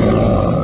Yeah.